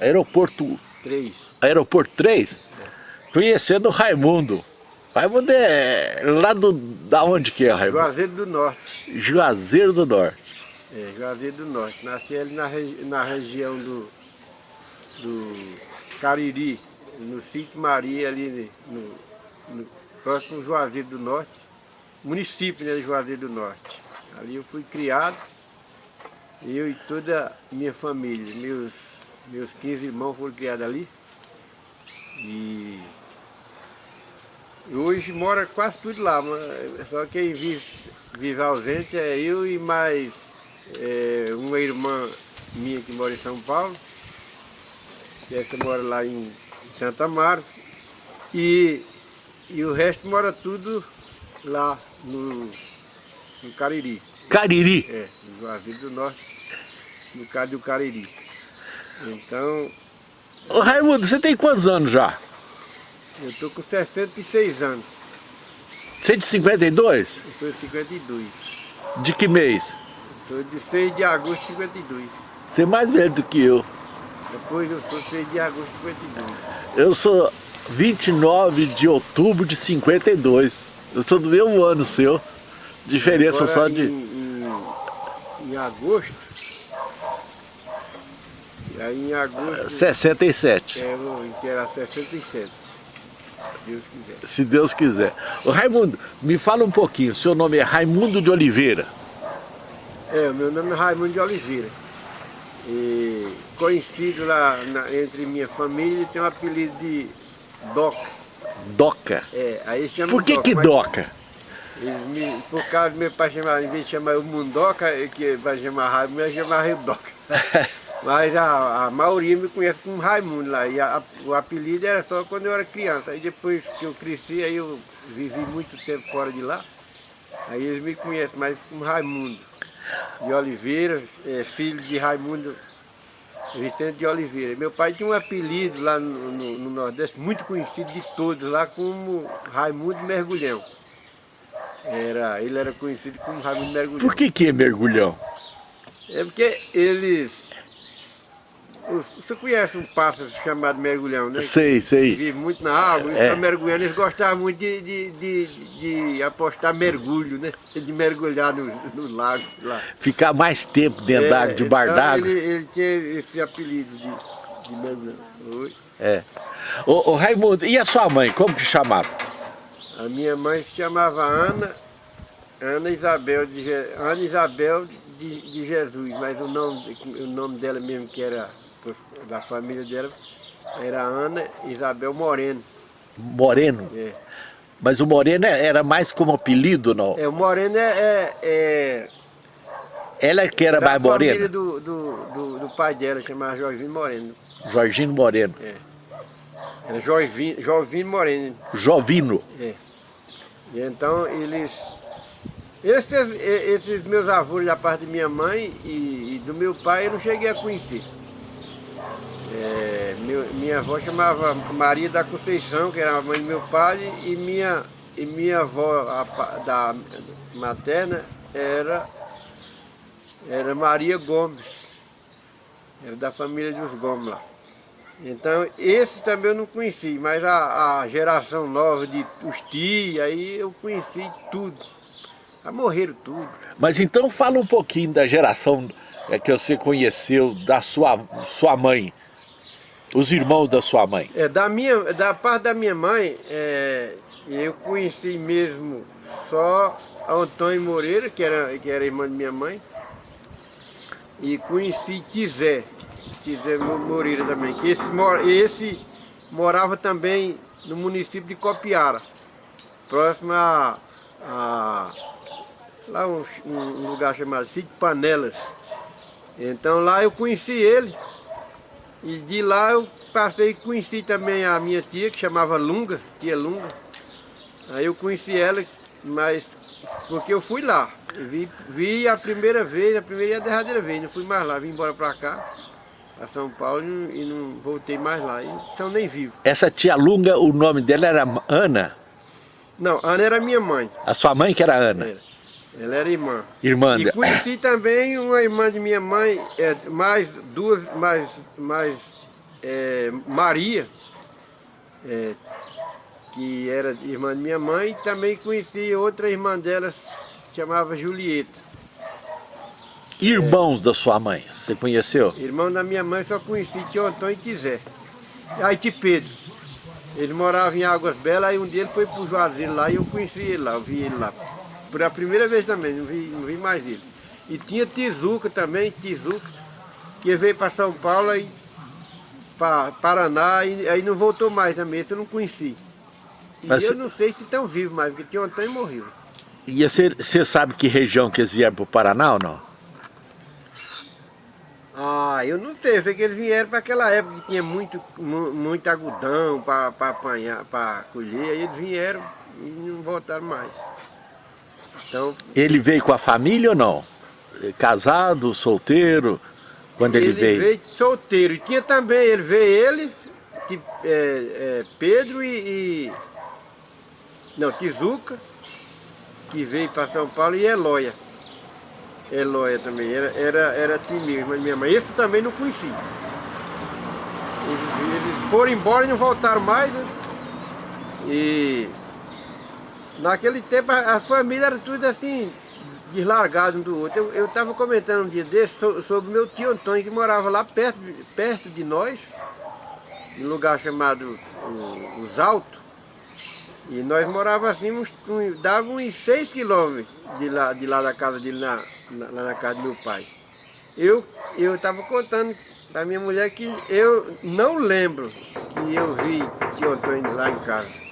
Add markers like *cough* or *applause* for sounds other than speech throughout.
Aeroporto 3. Aeroporto 3? É. Conhecendo o Raimundo. Raimundo é lá do, da onde que é, Raimundo? Juazeiro do Norte. Juazeiro do Norte. É, Juazeiro do Norte. Nasci ali na, regi na região do, do Cariri, no sítio Maria, ali no, no próximo Juazeiro do Norte, município né, de Juazeiro do Norte. Ali eu fui criado, eu e toda a minha família, meus, meus 15 irmãos foram criados ali. E hoje mora quase tudo lá, só quem vive, vive ausente é eu e mais é, uma irmã minha que mora em São Paulo, essa mora lá em Santa Marta, e, e o resto mora tudo lá no, no Cariri. Cariri? É, no Juazeiro do Norte, no caso do Cariri. Então... Ô Raimundo, você tem quantos anos já? Eu estou com 66 anos. Você é de 52? Eu sou de 52. De que mês? Estou de 6 de agosto de 52. Você é mais velho do que eu. Depois eu sou 6 de agosto de 52. Eu sou 29 de outubro de 52. Eu sou do mesmo ano seu. Diferença Agora, só de... Em, agosto... Aí em agosto... 67. É, que era 67. Deus quiser. Se Deus quiser. Ô, Raimundo, me fala um pouquinho, seu nome é Raimundo de Oliveira. É, o meu nome é Raimundo de Oliveira. E conhecido lá na, entre minha família, tem um apelido de Doca. Doca? É, aí chama Por que Doca, que Doca? Eles me, por causa do meu pai chamar, em vez de chamar o Mundoca, que vai chamar Raimundo, eu chamar Doca. *laughs* Mas a, a maioria me conhece como Raimundo lá, e a, o apelido era só quando eu era criança. Aí depois que eu cresci, aí eu vivi muito tempo fora de lá, aí eles me conhecem mais como Raimundo de Oliveira, é, filho de Raimundo Vicente de Oliveira. Meu pai tinha um apelido lá no, no, no Nordeste, muito conhecido de todos lá, como Raimundo Mergulhão. Era, ele era conhecido como Raimundo Mergulhão. Por que que é Mergulhão? É porque eles você conhece um pássaro chamado mergulhão, né? Sei, sei. Vive muito na água, é. mergulhando. Eles gostavam muito de, de, de, de, apostar mergulho, né? De mergulhar no, no lago lá. Ficar mais tempo dentro é, d'água, de bar então d'água. Ele, ele tinha esse apelido de, de mergulhão. Oi? É. Ô, ô, Raimundo, e a sua mãe, como que chamava? A minha mãe se chamava Ana, Ana Isabel de, Ana Isabel de, de Jesus, mas o nome, o nome dela mesmo que era da família dela era Ana Isabel Moreno. Moreno? É. Mas o Moreno é, era mais como apelido, não? É, o Moreno é... é, é Ela é que era mais morena? família do, do, do, do, pai dela, chamava Jorginho Moreno. Jorginho Moreno. É. Era Jovino, Jovino Moreno. Jovino? É. E então eles... Esses, esses meus avós da parte de minha mãe e, e do meu pai eu não cheguei a conhecer. É, meu, minha avó chamava Maria da Conceição, que era a mãe do meu pai, e minha, e minha avó a, da materna era, era Maria Gomes, era da família dos Gomes lá. Então, esse também eu não conheci, mas a, a geração nova de os tios, aí eu conheci tudo. Já morreram tudo. Mas então fala um pouquinho da geração é, que você conheceu da sua, sua mãe. Os irmãos da sua mãe? É, da, minha, da parte da minha mãe, é, eu conheci mesmo só Antônio Moreira, que era, que era irmã de minha mãe, e conheci Tizé, Tizé Moreira também, esse, esse morava também no município de Copiara, próximo a, a lá um, um lugar chamado Sítio Panelas. Então lá eu conheci ele, e de lá eu passei conheci também a minha tia, que chamava Lunga, tia Lunga. Aí eu conheci ela, mas porque eu fui lá. vi, vi a primeira vez, a primeira e a derradeira vez, não fui mais lá, vim embora pra cá, a São Paulo e não voltei mais lá, então nem vivo. Essa tia Lunga, o nome dela era Ana? Não, Ana era minha mãe. A sua mãe que era Ana? Era. Ela era irmã. Irmã E conheci *laughs* também uma irmã de minha mãe, é, mais duas, mais, mais é, Maria, é, que era irmã de minha mãe, e também conheci outra irmã dela, chamava Julieta. Irmãos da sua mãe, você conheceu? Irmão da minha mãe só conheci tio Antônio e Tizé. Aí tio Pedro. Ele morava em Águas Belas, aí um dia ele foi pro Juazeiro lá e eu conheci ele lá, eu vi ele lá. Por a primeira vez também, não vi, não vi mais ele. E tinha Tizuca também, Tizuca, que veio para São Paulo e para Paraná, e aí não voltou mais também, eu não conheci. E Mas eu não sei se estão vivos mais, porque tio Antônio morreu. E você você sabe que região que eles vieram para o Paraná ou não? Ah, eu não sei, eu sei que eles vieram para aquela época que tinha muito, mu- muito algodão para apanhar, para colher, aí eles vieram e não voltaram mais. Então, Ele veio com a família ou não? Casado, solteiro? Quando ele, veio? solteiro. E tinha também, ele veio ele, Ti- é, é, Pedro e, e- Não, Tizuca, que veio para São Paulo, e Eloia. Eloia também, era, era, era timir, mas minha mãe. Esse também não conheci. Eles, eles foram embora e não voltaram mais. né? E naquele tempo a, família era tudo assim, deslargado um do outro. Eu estava comentando um dia desse so- sobre meu tio Antônio, que morava lá perto, perto de nós, num lugar chamado o- Os Altos. E nós morávamos assim, um, dava uns 6 quilômetros de lá, de lá da casa dele, na- lá na casa do meu pai. Eu eu estava contando para minha mulher que eu não lembro que eu vi tio Antônio lá em casa.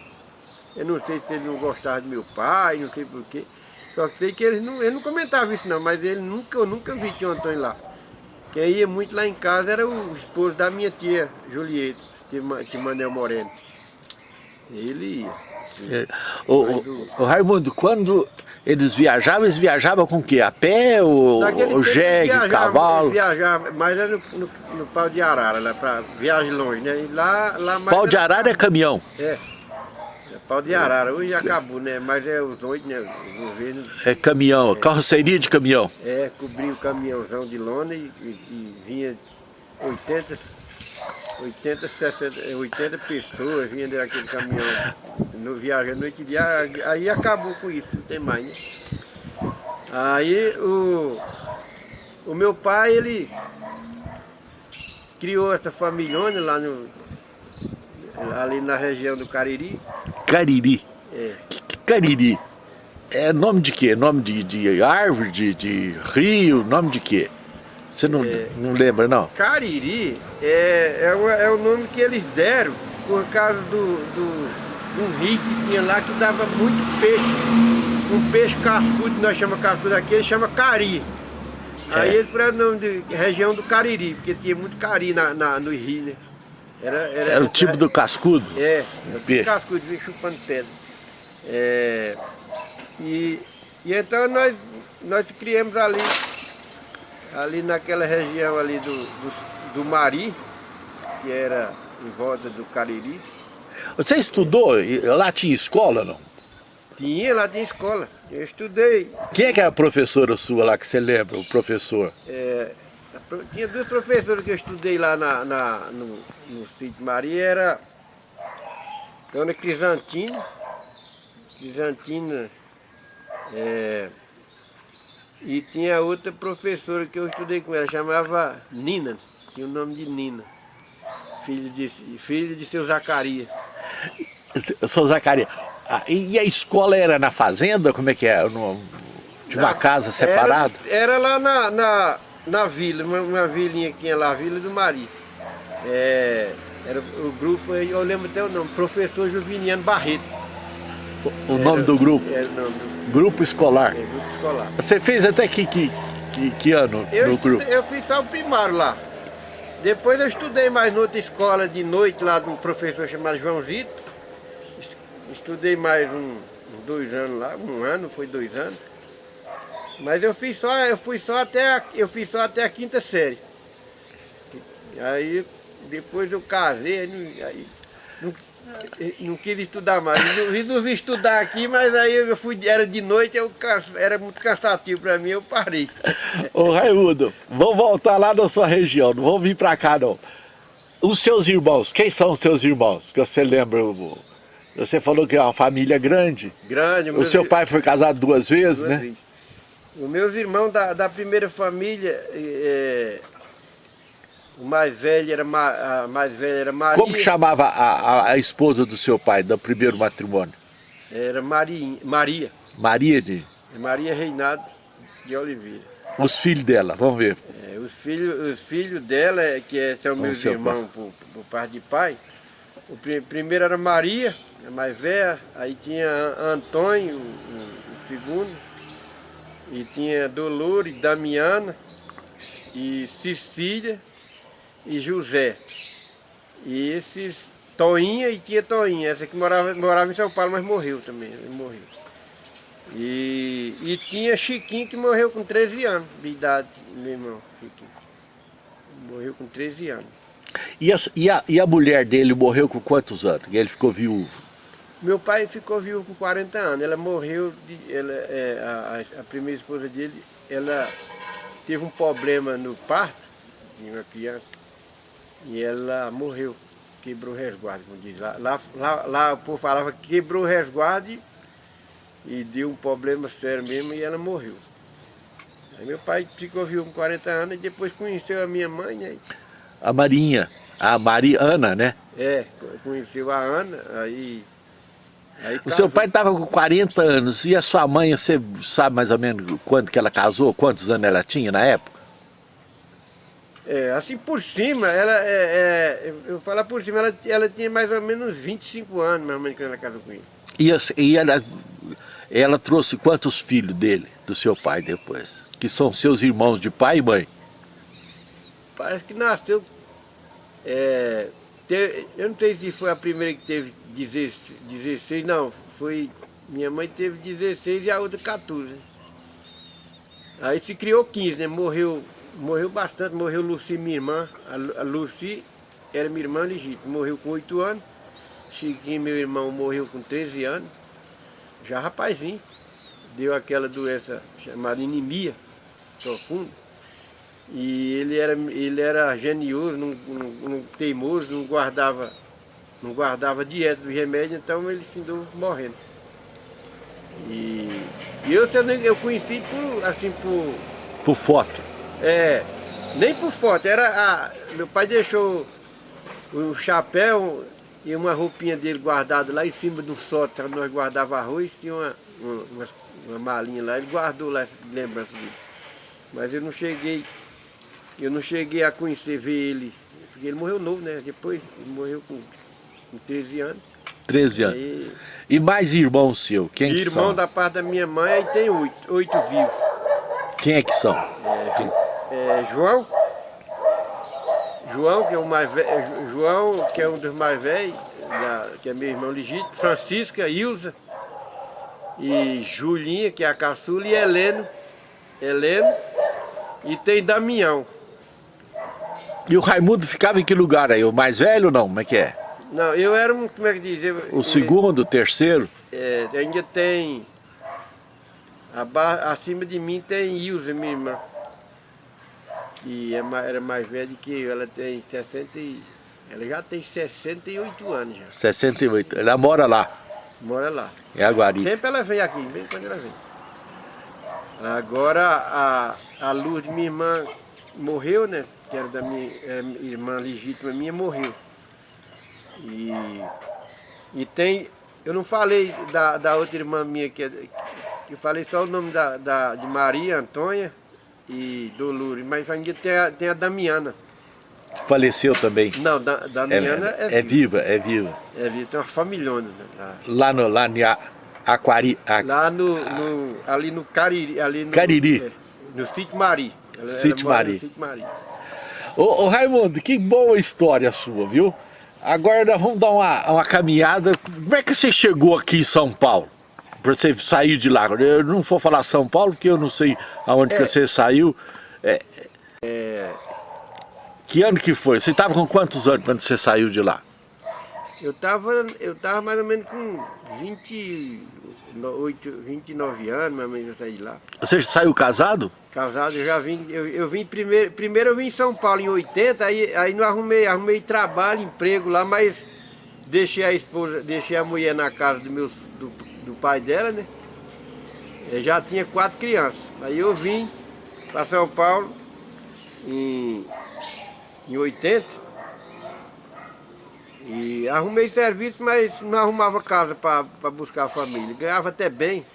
Eu não sei se ele não gostava do meu pai, não sei porquê. Só sei que ele não, ele não comentava isso não, mas ele nunca, eu nunca vi tio Antônio lá. Quem ia muito lá em casa era o esposo da minha tia, Julieta, tio Ma- tio Manel Moreno. Ele ia. É. Ô, ô, ô, Raimundo, quando eles viajavam, eles viajavam com o quê? A pé, o, Naquele o jegue, viajava- cavalo? Viajava, mas era no, no, no pau de arara, lá para viagem longe, né? E lá, lá mais Pau de arara é caminhão. É. é pau de arara, hoje acabou, né? Mas é os oito, né? O governo É caminhão, carroceria de caminhão. é, cobriu o caminhãozão de lona e, e- e vinha 80, 80, 60, 80 pessoas vinha daquele caminhão no viagem à noite e dia, aí acabou com isso, não tem mais, né? Aí o, o meu pai, ele criou essa familhona lá no, ali na região do Cariri. Cariri. É, Cariri. É nome de quê? Nome de, de árvore, de, de rio, nome de quê? Você não, É. não lembra, não? Cariri é, é, o, é o nome que eles deram por causa do, do um rio que tinha lá que dava muito peixe. Um peixe cascudo, nós chamamos cascudo aqui, ele chama cari. Aí É. ele por o nome de região do Cariri, porque tinha muito cari na, na- no rio, né? Era, era, Era o tipo do cascudo? É, do o peixe. cascudo, vinha chupando pedra. É, e, e então nós, nós criamos ali, ali naquela região ali do, do, do Mari, que era em volta do Cariri. Você estudou? Lá tinha escola, não? Tinha, lá tinha escola. Eu estudei. Quem é que era a professora sua lá, que você lembra, o professor? é, tinha duas professoras que eu estudei lá na, na- no, no sítio Maria, era Dona Crisantina, Crisantina, é, e tinha outra professora que eu estudei com ela, chamava Nina, tinha o nome de Nina, filho de, filho de seu Zacarias. *laughs* Sou Zacarias. Ah, e a escola era na fazenda? Como é que é? No, de uma Na- casa separada? Era, era lá na, na, na vila, uma, uma vilinha que tinha lá, a Vila do Mari. É, era o grupo, eu lembro até o nome, Professor Juviniano Barreto. O, o nome do grupo? Era o nome do Grupo escolar. é, grupo escolar. Você fez até que, que, que, que ano Eu, no grupo? eu fiz só o primário lá. Depois eu estudei mais noutra escola de noite lá de um professor chamado João Zito. Es- Estudei mais um, uns dois anos lá, um ano, foi dois anos. Mas eu fiz só, eu fui só até a, eu fiz só até a quinta série. Aí depois eu casei, aí, não- aí não, quis estudar mais. Eu resolvi estudar aqui, mas aí eu fui, era de noite, eu, era muito cansativo para mim, eu parei. Ô Raimundo, vamos voltar lá na sua região, não vamos vir para cá não. Os seus irmãos, quem são os seus irmãos? Que você lembra? Você falou que é uma família grande. Grande. O seu pai foi casado duas vezes, duas né? Vezes. Os meus irmãos da, da primeira família, é, o mais velho era, a mais velha era Maria. Como que chamava a, a, a, esposa do seu pai, do primeiro matrimônio? Era Maria. Maria. Maria de? Maria Reinado de Oliveira. Os filhos dela, vamos ver. É, os, filhos, os filhos dela, que é, são meus irmãos por, por parte de pai, o pr primeiro era Maria, a mais velha, aí tinha Antônio, o, o segundo, e tinha Dolores, Damiana e Cecília e José. E esses Toinha e tinha Toinha, essa que morava, morava em São Paulo, mas morreu também, ele morreu. E, e tinha Chiquinho que morreu com 13 anos de idade, meu irmão, Chiquinho. Morreu com 13 anos. E a, e a, e a mulher dele morreu com quantos anos? E ele ficou viúvo? Meu pai ficou viúvo com 40 anos. Ela morreu, de, ela, é, a, a, primeira esposa dele, ela teve um problema no parto de uma criança e ela morreu, quebrou o resguardo, como diz. Lá, lá, lá, lá o povo falava que quebrou o resguardo e deu um problema sério mesmo e ela morreu. Aí meu pai ficou viúvo com 40 anos e depois conheceu a minha mãe, né? A Marinha, a Mariana, né? É, conheceu a Ana, aí Aí, o seu pai estava com 40 anos e a sua mãe, você sabe mais ou menos quando que ela casou? Quantos anos ela tinha na época? É, assim por cima, ela é, é eu falar por cima, ela, ela tinha mais ou menos 25 anos, minha mãe, quando ela casou com ele. E, e ela, ela trouxe quantos filhos dele, do seu pai depois? Que são seus irmãos de pai e mãe? Parece que nasceu é, Teve, eu não sei se foi a primeira que teve 16, não. Foi, minha mãe teve 16 e a outra 14. Aí se criou 15, né? Morreu, morreu bastante, morreu Luci, minha irmã. A, Luci era minha irmã legítima, morreu com 8 anos. Chiquinho, meu irmão, morreu com 13 anos. Já rapazinho. Deu aquela doença chamada anemia profunda. E ele era, ele era genioso, não, não, não, teimoso, não guardava, não guardava dieta do remédio, então ele findou morrendo. E, e eu, eu conheci por, assim, por... Por foto? É, nem por foto, era a, meu pai deixou um chapéu e uma roupinha dele guardada lá em cima do sótão, nós guardava arroz, tinha uma, uma, uma malinha lá, ele guardou lá essa lembrança dele. Mas eu não cheguei eu não cheguei a conhecer, ver ele, porque ele morreu novo, né? Depois, ele morreu com, com 13 anos. 13 anos. Aí, e mais irmão seu? Quem irmão que são? da parte da minha mãe, aí tem oito, oito vivos. Quem é que são? É, é, João, João, que é o mais velho, é, João, que é um dos mais velhos, que é meu irmão legítimo, Francisca, Ilza, e Julinha, que é a caçula, e Heleno, Heleno, e tem Damião. E o Raimundo ficava em que lugar aí? O mais velho ou não? Como é que é? Não, eu era um, como é que diz? Eu, o segundo, o terceiro? É, ainda tem, acima de mim tem Ilza, minha irmã. Que é, era mais velha que eu, ela tem 60 e, ela já tem 68 anos já. 68, ela mora lá? Mora lá. É a Guari. Sempre ela vem aqui, vem quando ela vem. Agora a, a luz de minha irmã morreu, né? que era da minha era irmã legítima minha, morreu. E, e tem, eu não falei da, da outra irmã minha, que, que eu falei só o nome da, da, de Maria, Antônia e Dolores, mas ainda tem a, tem a Damiana. Faleceu também? Não, da, Damiana é, é, é viva. É viva, é viva. tem uma familhona. Né, lá, lá no, lá no Aquari... Lá no, no, ali no Cariri. Ali no, Cariri. É, no Sítio Mari. Sítio Mari. Ô, ô, Raimundo, que boa história sua, viu? Agora vamos dar uma, uma caminhada. Como é que você chegou aqui em São Paulo? Para você sair de lá. Eu não vou falar São Paulo, porque eu não sei aonde é. que você saiu. É, é... Que ano que foi? Você estava com quantos anos quando você saiu de lá? Eu estava eu tava mais ou menos com 28, 29 anos, mais ou menos eu saí de lá. Você saiu casado? Casado, eu já vim, eu, eu vim primeiro, primeiro eu vim em São Paulo em 80, aí, aí não arrumei, arrumei trabalho, emprego lá, mas deixei a esposa, deixei a mulher na casa do, meu, do, do pai dela, né? Eu já tinha quatro crianças. Aí eu vim para São Paulo em, em 80 e arrumei serviço, mas não arrumava casa para buscar a família. Ganhava até bem,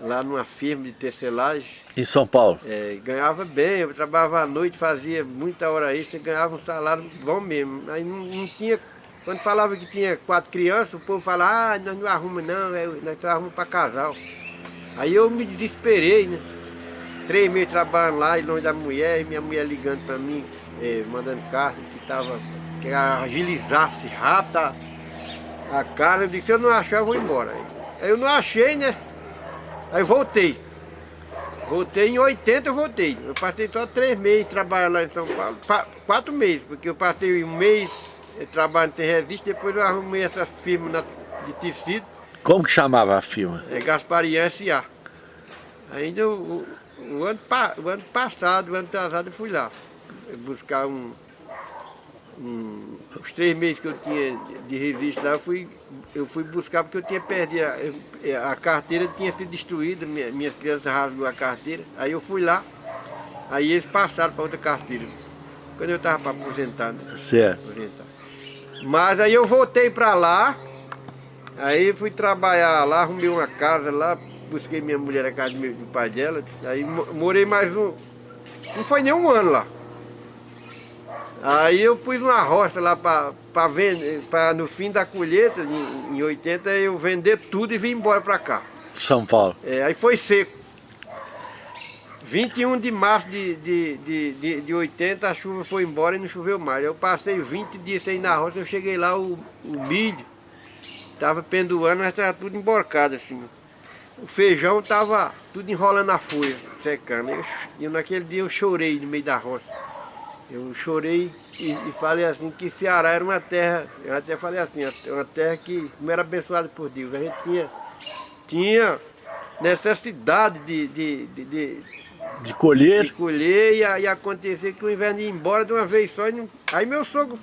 lá numa firma de tecelagem. Em São Paulo? É, ganhava bem, eu trabalhava à noite, fazia muita hora extra, ganhava um salário bom mesmo. Aí não, não tinha, quando falava que tinha quatro crianças, o povo falava, ah, nós não arrumamos não, é, nós arrumamos para casal. Aí eu me desesperei, né? Três meses trabalhando lá, longe da mulher, e minha mulher ligando para mim, é, mandando carta, que estava que agilizasse rápido a, a cara. Eu disse, se eu não achar, eu vou embora. Aí eu não achei, né? Aí voltei. Voltei em 80, eu voltei. Eu passei só três meses trabalhando lá em São Paulo. Quatro meses, porque eu passei um mês eh, trabalhando sem revista, depois eu arrumei essa firma de tecido. Como que chamava a firma? É Gasparian S.A. Ainda o, o, o, ano, o ano passado, o ano atrasado, eu fui lá buscar um, um, os três meses que eu tinha de revista lá, eu fui, eu fui buscar porque eu tinha perdido, a, a carteira tinha sido destruída, minha, minhas crianças rasgou a carteira, aí eu fui lá, aí eles passaram para outra carteira, quando eu estava para aposentar, né? Certo. Aposentar. Mas aí eu voltei para lá, aí fui trabalhar lá, arrumei uma casa lá, busquei minha mulher na casa do, meu, do pai dela, aí morei mais um, não foi nem um ano lá. Aí eu pus uma roça lá para vender, para no fim da colheita, em, em 80, eu vender tudo e vim embora para cá. São Paulo. É, aí foi seco. 21 de março de, de, de, de, de 80 a chuva foi embora e não choveu mais. Eu passei 20 dias sem na roça, eu cheguei lá, o, o milho estava pendoando, mas estava tudo emborcado assim. O feijão estava tudo enrolando a folha, secando. Eu, e naquele dia eu chorei no meio da roça. Eu chorei e, e, falei assim que Ceará era uma terra, eu até falei assim, uma terra que não era abençoada por Deus. A gente tinha, tinha necessidade de, de, de, de, de colher, de colher e, e acontecer que o inverno ia embora de uma vez só. Não... Aí meu sogro,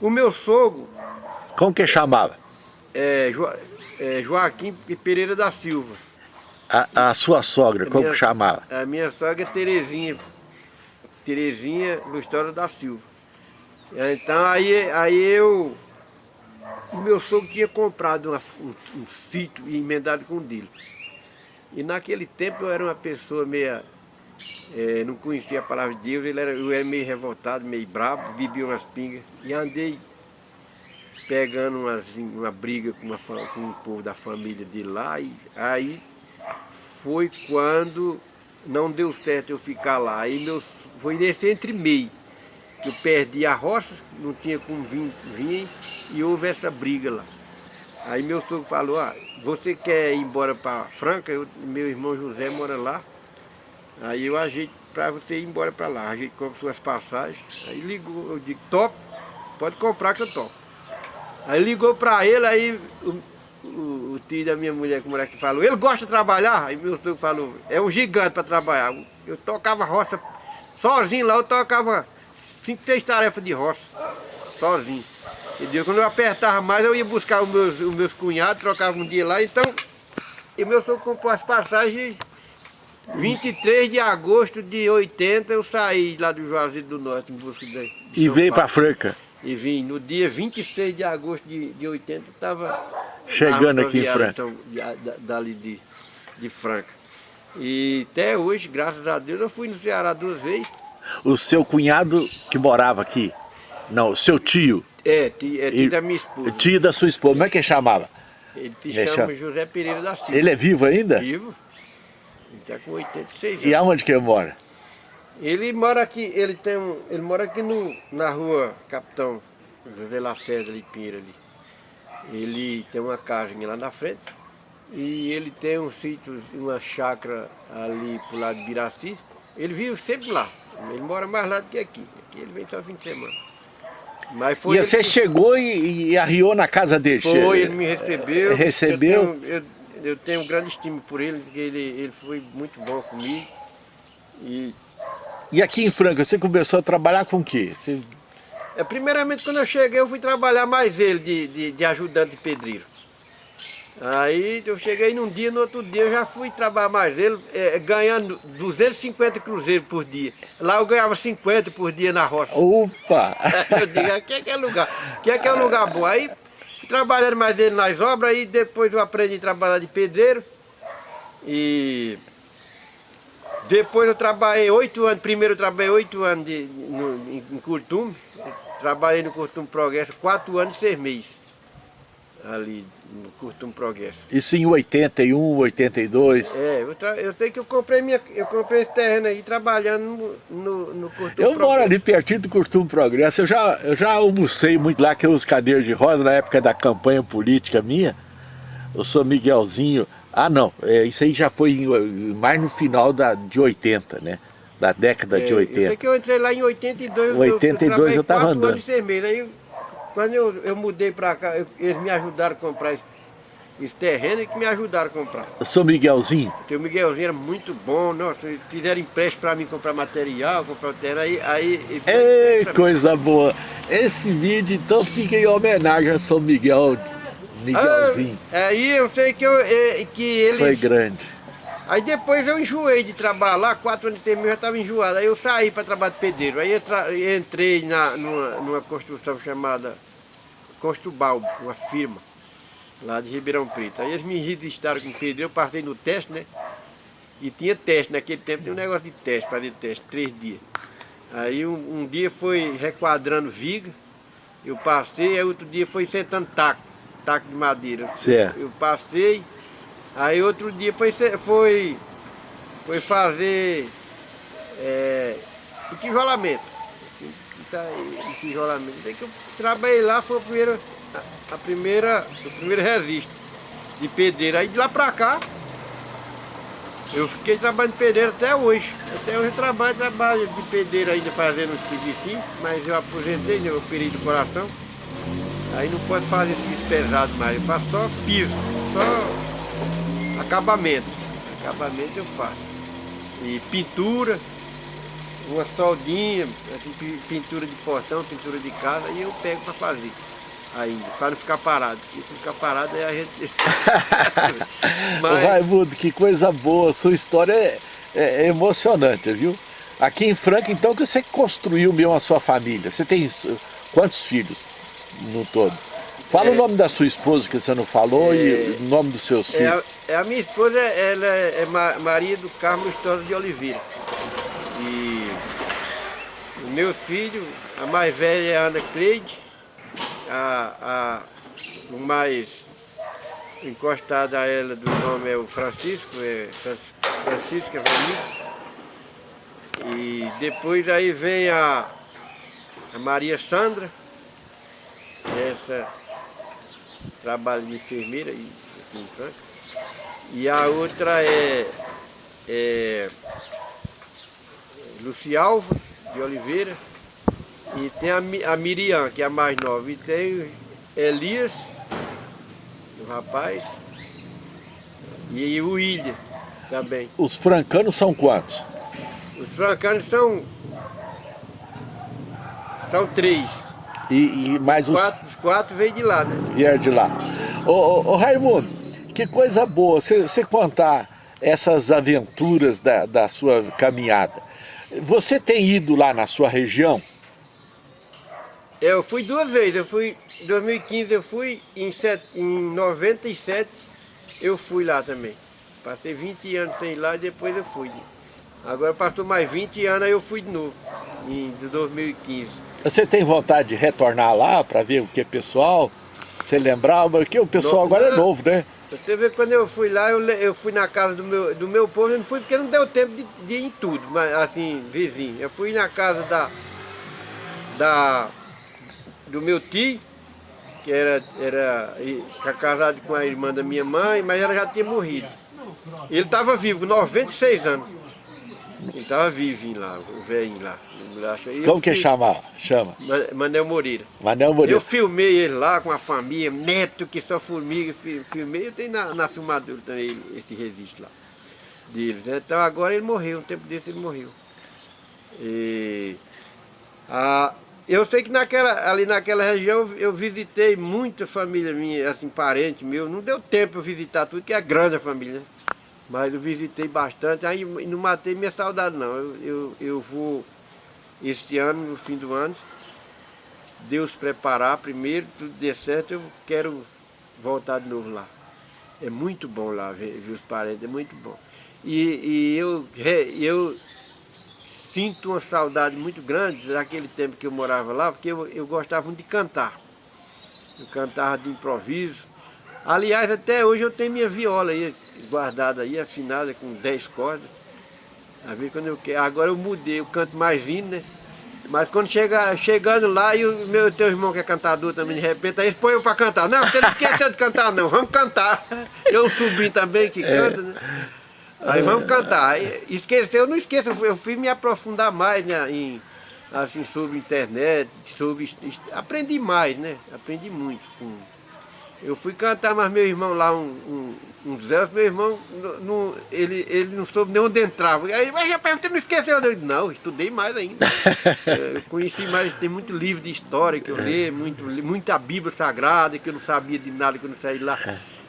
o meu sogro... Como que chamava? É, jo, é Joaquim Pereira da Silva. A, a sua sogra, a como minha, que chamava? A minha sogra é Terezinha Terezinha História da Silva. Então aí, aí eu, o meu sogro tinha comprado uma, um, um sítio e emendado com o dele. E naquele tempo eu era uma pessoa meia, é, não conhecia a palavra de Deus, ele era, eu era meio revoltado, meio bravo, bebia umas pingas e andei pegando umas, uma briga com, uma, com o povo da família de lá e aí foi quando não deu certo eu ficar lá. Aí meus foi nesse entre meio. Que eu perdi a roça, não tinha como vir, vir e houve essa briga lá. Aí meu sogro falou, ah, você quer ir embora para Franca? Eu, meu irmão José mora lá. Aí eu ajeito para você ir embora para lá. A gente compra suas passagens. Aí ligou, eu digo, top, pode comprar que eu topo. Aí ligou para ele, aí o, o, o, tio da minha mulher, como era que falou, ele gosta de trabalhar? Aí meu sogro falou, é um gigante para trabalhar. Eu tocava roça Sozinho lá eu tocava cinco, seis tarefas de roça. Sozinho. Entendeu? Quando eu apertava mais, eu ia buscar os meus, os meus cunhados, trocava um dia lá, então... E meu sogro comprou as passagens 23 de agosto de 80 eu saí lá do Juazeiro do Norte em busca de, E veio para Franca? E vim. No dia 26 de agosto de, de 80 estava chegando aqui em Franca. Então, dali de, de Franca. E até hoje, graças a Deus, eu fui no Ceará duas vezes. O seu cunhado que morava aqui? Não, o seu tio? É, tio, é da minha esposa. Tio da sua esposa, como é que ele chamava? Ele se chama, chama José Pereira da Silva. Ele é vivo ainda? Vivo. Ele está com 86 anos. E aonde que ele mora? Ele mora aqui, ele tem um, ele mora aqui no, na rua Capitão José Lacerda ali, Pinheiro ali. Ele tem uma casinha lá na frente. E ele tem um sítio, uma chácara ali pro lado de Biraci. Ele vive sempre lá. Ele mora mais lá do que aqui. Aqui ele vem só fim de semana. Mas foi e você que... chegou e, e, arriou na casa dele? Foi, ele me recebeu. Recebeu? Eu tenho, eu, eu tenho um grande estima por ele, porque ele, ele foi muito bom comigo. E, e aqui em Franca, você começou a trabalhar com o quê? Você... É, primeiramente, quando eu cheguei, eu fui trabalhar mais ele de, de, de ajudante de pedreiro. Aí eu cheguei num dia, no outro dia eu já fui trabalhar mais ele, é, ganhando 250 cruzeiros por dia. Lá eu ganhava 50 por dia na roça. Opa! *laughs* eu digo, aqui é que é lugar, aqui é que é um lugar bom. Aí trabalhando mais ele nas obras, aí depois eu aprendi a trabalhar de pedreiro. E depois eu trabalhei oito anos, primeiro eu trabalhei oito anos de, no, em, em Curtume, trabalhei no Curtume Progresso quatro anos e seis meses, ali no Curtume Progresso. Isso em 81, 82? É, eu, eu sei que eu comprei, minha, eu comprei esse terreno aí trabalhando no, no, no Curtume Eu Progresso. moro ali pertinho do Curtume Progresso, eu já, eu já almocei muito lá, que eu uso cadeira de roda na época da campanha política minha, eu sou Miguelzinho, ah, não, é, isso aí já foi mais no final da, de 80, né? Da década é, de 80. Eu sei que eu entrei lá em 82. 82 eu estava andando. Anos aí, quando eu, eu mudei para cá, eu, eles me ajudaram a comprar esse, esse terreno e que me ajudaram a comprar. Sou Miguelzinho? o Miguelzinho era muito bom, nossa, eles fizeram empréstimo para mim comprar material, comprar o terreno, aí... aí Ei, coisa boa! Esse vídeo então fica em homenagem a São Miguel Miguelzinho. Ah, aí eu sei que, eu, é, que ele... Foi grande. Aí depois eu enjoei de trabalhar lá, quatro anos de termo eu já estava enjoado. Aí eu saí para trabalhar de pedreiro. Aí entrei na, numa, numa construção chamada Construbal, uma firma lá de Ribeirão Preto. Aí eles me registraram com pedreiro, eu passei no teste, né? E tinha teste, naquele tempo tinha um negócio de teste, de teste, três dias. Aí um, um, dia foi requadrando viga, eu passei, aí outro dia foi sentando taco taco de madeira. Certo. Eu passei, aí outro dia foi, foi, foi fazer é, tijolamento. Tijolamento. Daí que eu trabalhei lá, foi a primeira, a primeira, o primeiro registro de pedreiro. Aí de lá pra cá, eu fiquei trabalhando de pedreiro até hoje. Até hoje eu trabalho, trabalho de pedreiro ainda fazendo serviço, mas eu aposentei, né, eu operei do coração. Aí não pode fazer serviço pesado mais, eu faço só piso, só acabamento. Acabamento eu faço. E pintura, uma soldinha, assim, pintura de portão, pintura de casa, e eu pego para fazer ainda, para não ficar parado. Se ficar parado aí a gente... *laughs* Mas... Raimundo, que coisa boa, sua história é, é, é, emocionante, viu? Aqui em Franca, então, que você construiu mesmo a sua família. Você tem quantos filhos? no todo. Fala é, o nome da sua esposa que você não falou é, e o nome dos seus filhos. É, a, minha esposa, ela é, é Maria do Carmo Estosa de Oliveira. E o meu filho, a mais velha é Ana Cleide, a, a, o mais encostado a ela do nome é o Francisco, é Francisco é E depois aí vem a, a Maria Sandra, essa trabalha de enfermeira e, em Franca. E a outra é, é Lucialva de Oliveira. E tem a, a Miriam, que é a mais nova. E tem Elias, o rapaz. E o William também. Os francanos são quantos? Os francanos são... São três. E, e mais os... Quatro, os quatro veio de lá, né? Vieram de lá. Ô, ô, ô Raimundo, que coisa boa você contar essas aventuras da, da sua caminhada. Você tem ido lá na sua região? Eu fui duas vezes, eu fui em 2015 eu fui, em, set, em 97 eu fui lá também. Passei 20 anos sem ir lá e depois eu fui. Agora passou mais 20 anos aí eu fui de novo, em 2015. Você tem vontade de retornar lá para ver o que é pessoal? Você lembrava que o pessoal agora é novo, né? Vê quando eu fui lá, eu, eu fui na casa do meu, do meu povo, eu não fui porque não deu tempo de, de ir em tudo, mas assim, vizinho. Eu fui na casa da, da do meu tio, que era, era casado com a irmã da minha mãe, mas ela já tinha morrido. Ele estava vivo, 96 anos. Ele estava vivo lá, o velhinho lá. Como que chama? chama? Manel Moreira. Manel Moreira. Eu filmei ele lá com a família, neto que só formiga, filmei. Eu tenho na, na filmadora também esse registro lá deles. Então agora ele morreu, um tempo desse ele morreu. E, a, eu sei que naquela, ali naquela região eu visitei muita família minha, assim, parente meu. Não deu tempo eu visitar tudo, que é grande a família, né? Mas eu visitei bastante, aí não matei minha saudade não. Eu, eu, eu vou este ano, no fim do ano, Deus preparar primeiro, tudo der certo, eu quero voltar de novo lá. É muito bom lá ver, ver os parentes, é muito bom. E, e eu, eu sinto uma saudade muito grande daquele tempo que eu morava lá, porque eu, eu gostava muito de cantar. Eu cantava de improviso. Aliás, até hoje eu tenho minha viola aí, guardada aí, afinada com 10 cordas. Às vezes quando eu quero, agora eu mudei, eu canto mais vindo, né? Mas quando chega, chegando lá e o meu teu irmão que é cantador também, de repente, aí eles põem eu para cantar. Não, você não quer tanto cantar não, vamos cantar. *laughs* Eu subi também que é. canta, né? Aí vamos cantar. Esqueceu, não esqueça, eu fui me aprofundar mais né, em, assim, sobre internet, sobre. Aprendi mais, né? Aprendi muito. Com, eu fui cantar, mas meu irmão lá, um, um, um Zé, meu irmão, não, ele, ele não soube nem onde entrava. Aí, mas rapaz, você não esqueceu? Eu disse, não, estudei mais ainda. *laughs* É, eu conheci mais, tem muito livro de história que eu li, muito, muita Bíblia Sagrada, que eu não sabia de nada, que eu não saí lá.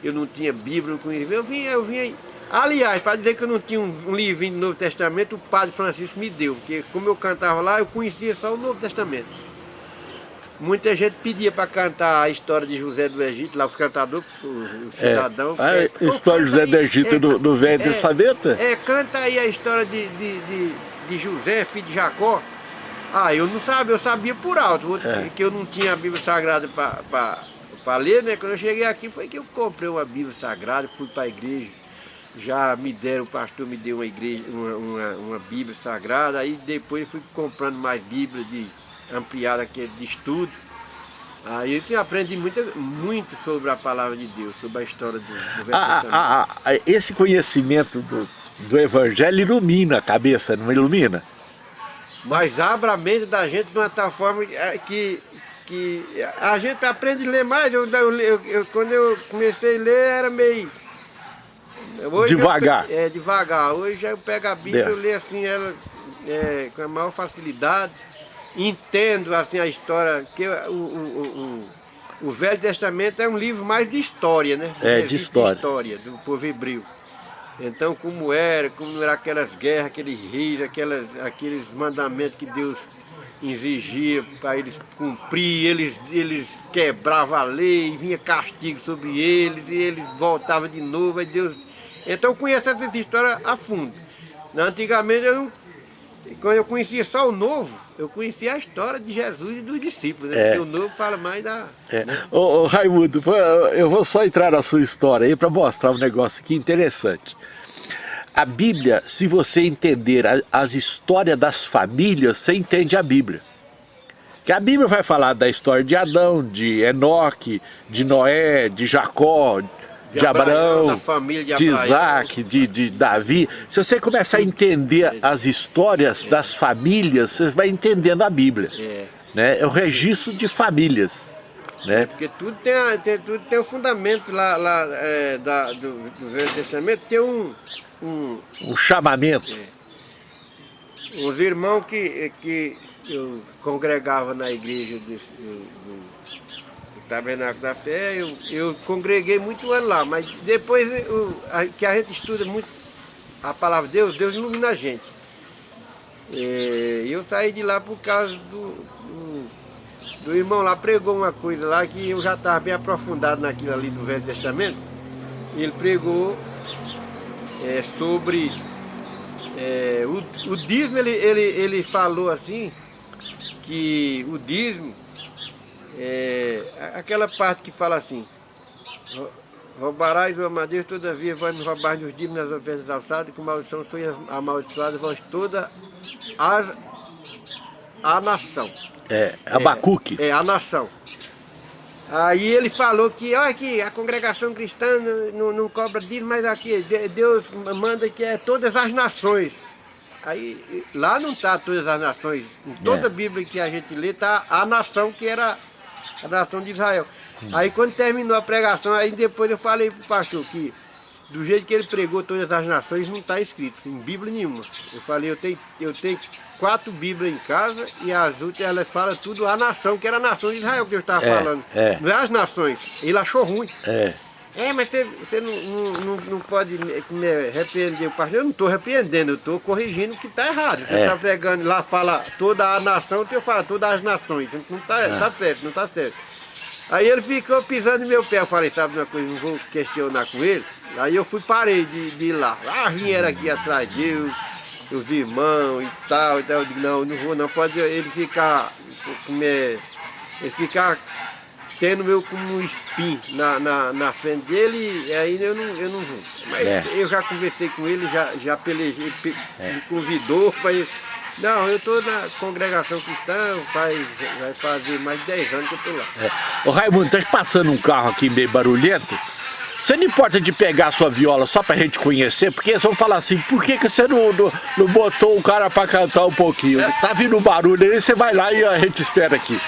Eu não tinha Bíblia, não conhecia. Eu vim, eu vim Aliás, para dizer que eu não tinha um, um livrinho do Novo Testamento, o Padre Francisco me deu, porque como eu cantava lá, eu conhecia só o Novo Testamento. Muita gente pedia para cantar a história de José do Egito, lá os cantadores, o, cidadão. É. A história de José do Egito é, do, do Velho é, Testamento? É, canta aí a história de, de, de, de, José, filho de Jacó. Ah, eu não sabia, eu sabia por alto, é. que eu não tinha a Bíblia Sagrada para ler, né? Quando eu cheguei aqui foi que eu comprei uma Bíblia Sagrada, fui para a igreja já me deram, o pastor me deu uma igreja, uma, uma, uma Bíblia Sagrada, aí depois fui comprando mais Bíblia de ampliada aquele de estudo. Aí você aprende muito, muito sobre a palavra de Deus, sobre a história do, do Velho ah, ah, ah, Esse conhecimento do, do Evangelho ilumina a cabeça, não ilumina? Mas abre a mente da gente de uma tal forma é, que, que a gente aprende a ler mais. Eu, eu, eu, quando eu comecei a ler era meio Hoje devagar. Eu, é, devagar. Hoje eu pego a Bíblia, e eu leio assim ela é, com a maior facilidade, entendo assim a história, que o, o, o, o, Velho Testamento é um livro mais de história, né? É, de história. De história do povo hebreu. Então, como era, como eram aquelas guerras, aqueles reis, aquelas, aqueles mandamentos que Deus exigia para eles cumprir, eles, eles quebravam a lei, vinha castigo sobre eles, e eles voltavam de novo, aí Deus então eu conheço essa história a fundo. Antigamente eu não, quando eu conhecia só o novo, eu conhecia a história de Jesus e dos discípulos, né? É. Porque o novo fala mais da... É. Né? Ô, ô, Raimundo, eu vou só entrar na sua história aí para mostrar um negócio aqui interessante. A Bíblia, se você entender as histórias das famílias, você entende a Bíblia. Que a Bíblia vai falar da história de Adão, de Enoque, de Noé, de Jacó, de, de Abraão, Abraão de, de Isaac, de, de Davi. Se você começar a entender as histórias das famílias, você vai entendendo a Bíblia. É, né? é o registro de famílias. Né? É, porque tudo tem, tem, tudo tem um fundamento lá, lá é, da, do, do Velho Testamento, tem um... Um, um chamamento. É. Os irmãos que, que eu congregava na igreja do Tabernáculo da Fé, eu, eu congreguei muito ano lá, mas depois eu, a, que a gente estuda muito a palavra de Deus, Deus ilumina a gente. E eu saí de lá por causa do, do, do, irmão lá, pregou uma coisa lá que eu já estava bem aprofundado naquilo ali do Velho Testamento. Ele pregou é, sobre é, o, o dízimo, ele, ele, ele falou assim, que o dízimo é, aquela parte que fala assim, roubarás o madeira, todavia vai nos roubar nos dízimos nas ofertas alçadas, com maldição sois amaldiçoadas vós toda as, a nação. É, Abacuque. É, é, a nação. Aí ele falou que, olha aqui, a congregação cristã não, não cobra dízimo, mas aqui Deus manda que é todas as nações. aí lá não está todas as nações. Em toda É. a Bíblia que a gente lê, está a nação que era a nação de Israel. Aí quando terminou a pregação, aí depois eu falei pro pastor que do jeito que ele pregou todas as nações, não está escrito em Bíblia nenhuma. Eu falei, eu tenho, eu tenho quatro Bíblias em casa e as outras elas falam tudo a nação, que era a nação de Israel que eu estava É, falando. é. Não é as nações. Ele achou ruim. É. É, mas você, você não, não, não, pode me, repreender o pastor. Eu não estou repreendendo, eu estou corrigindo o que está errado. Você É. está pregando, lá fala toda a nação, eu falo todas as nações. Não está É. tá certo, não está certo. Aí ele ficou pisando no meu pé. Eu falei, sabe uma coisa, não vou questionar com ele. Aí eu fui, parei de, de ir lá. Ah, vieram aqui atrás de eu, os irmãos e tal. Então eu digo, não, não vou não. Pode ele ficar, me, ele ficar tendo meu como um espinho na, na, na frente dele, e aí eu não, eu não vou. Mas É. eu já conversei com ele, já, já pelejei, pe- me convidou para ir. Não, eu estou na congregação cristã, vai, vai fazer mais de 10 anos que eu estou lá. É. Ô Raimundo, tá passando um carro aqui meio barulhento. Você não importa de pegar a sua viola só pra gente conhecer? Porque eles vão falar assim, por que, que você não, não, não botou o cara pra cantar um pouquinho? Tá vindo um barulho aí, você vai lá e a gente espera aqui.